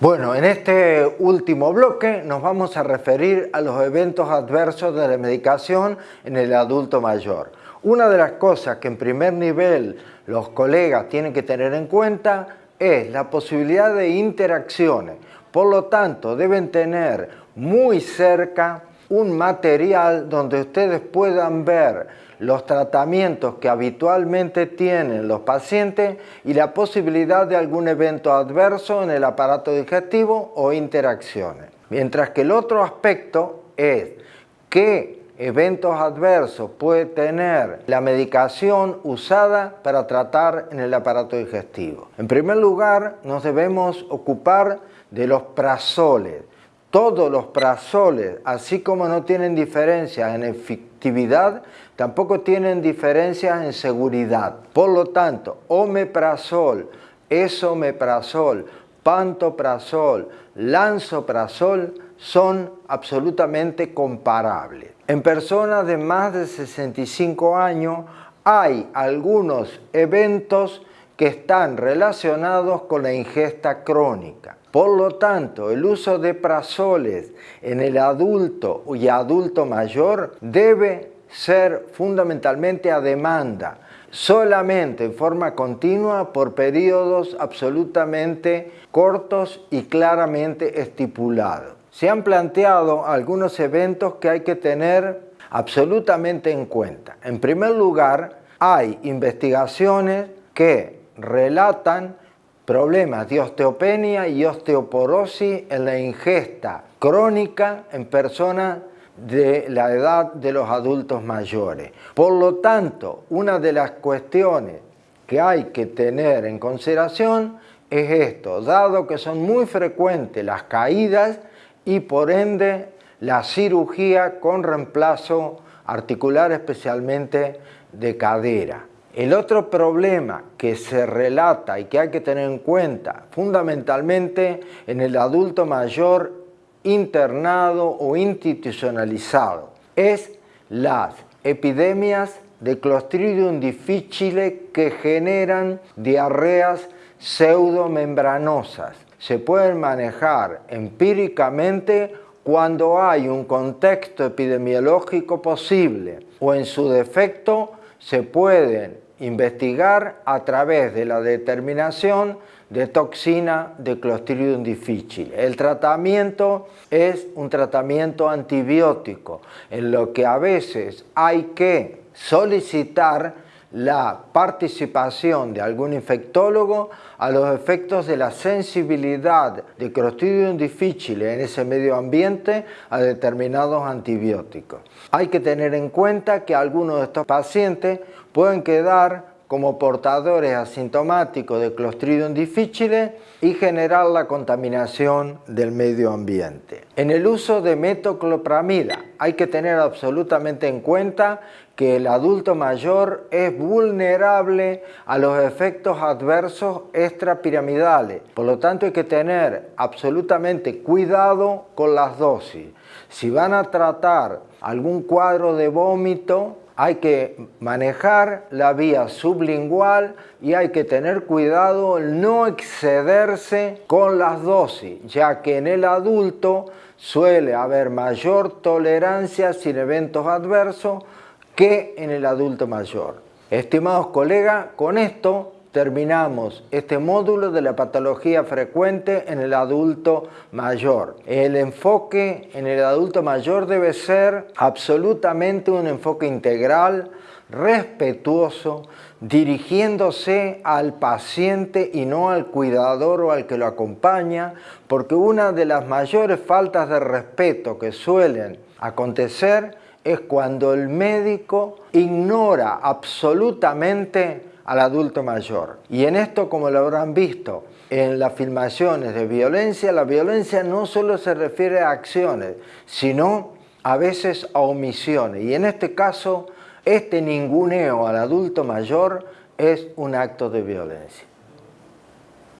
Bueno, en este último bloque nos vamos a referir a los eventos adversos de la medicación en el adulto mayor. Una de las cosas que en primer nivel los colegas tienen que tener en cuenta es la posibilidad de interacciones. Por lo tanto, deben tener muy cerca un material donde ustedes puedan ver los tratamientos que habitualmente tienen los pacientes y la posibilidad de algún evento adverso en el aparato digestivo o interacciones. Mientras que el otro aspecto es qué eventos adversos puede tener la medicación usada para tratar en el aparato digestivo. En primer lugar, nos debemos ocupar de los prazoles. Todos los prazoles, así como no tienen diferencia en efectividad, tampoco tienen diferencias en seguridad. Por lo tanto, omeprazol, esomeprazol, pantoprazol, lanzoprazol son absolutamente comparables. En personas de más de 65 años hay algunos eventos que están relacionados con la ingesta crónica. Por lo tanto, el uso de prazoles en el adulto y adulto mayor debe ser fundamentalmente a demanda, solamente en forma continua por periodos absolutamente cortos y claramente estipulados. Se han planteado algunos eventos que hay que tener absolutamente en cuenta. En primer lugar, hay investigaciones que relatan problemas de osteopenia y osteoporosis en la ingesta crónica en personas de la edad de los adultos mayores. Por lo tanto, una de las cuestiones que hay que tener en consideración es esto, dado que son muy frecuentes las caídas y por ende la cirugía con reemplazo articular especialmente de cadera. El otro problema que se relata y que hay que tener en cuenta fundamentalmente en el adulto mayor internado o institucionalizado es las epidemias de Clostridium difficile que generan diarreas pseudomembranosas. Se pueden manejar empíricamente cuando hay un contexto epidemiológico posible o en su defecto se pueden investigar a través de la determinación de toxina de Clostridium difficile. El tratamiento es un tratamiento antibiótico, en lo que a veces hay que solicitar la participación de algún infectólogo a los efectos de la sensibilidad de Clostridium difficile en ese medio ambiente a determinados antibióticos. Hay que tener en cuenta que algunos de estos pacientes pueden quedar como portadores asintomáticos de Clostridium difficile y generar la contaminación del medio ambiente. En el uso de metoclopramida hay que tener absolutamente en cuenta que el adulto mayor es vulnerable a los efectos adversos extrapiramidales. Por lo tanto hay que tener absolutamente cuidado con las dosis. Si van a tratar algún cuadro de vómito, hay que manejar la vía sublingual y hay que tener cuidado en no excederse con las dosis, ya que en el adulto suele haber mayor tolerancia sin eventos adversos que en el adulto mayor. Estimados colegas, con esto terminamos este módulo de la patología frecuente en el adulto mayor. El enfoque en el adulto mayor debe ser absolutamente un enfoque integral, respetuoso, dirigiéndose al paciente y no al cuidador o al que lo acompaña, porque una de las mayores faltas de respeto que suelen acontecer es cuando el médico ignora absolutamente al adulto mayor. Y en esto, como lo habrán visto en las filmaciones de violencia, la violencia no solo se refiere a acciones, sino a veces a omisiones. Y en este caso, este ninguneo al adulto mayor es un acto de violencia.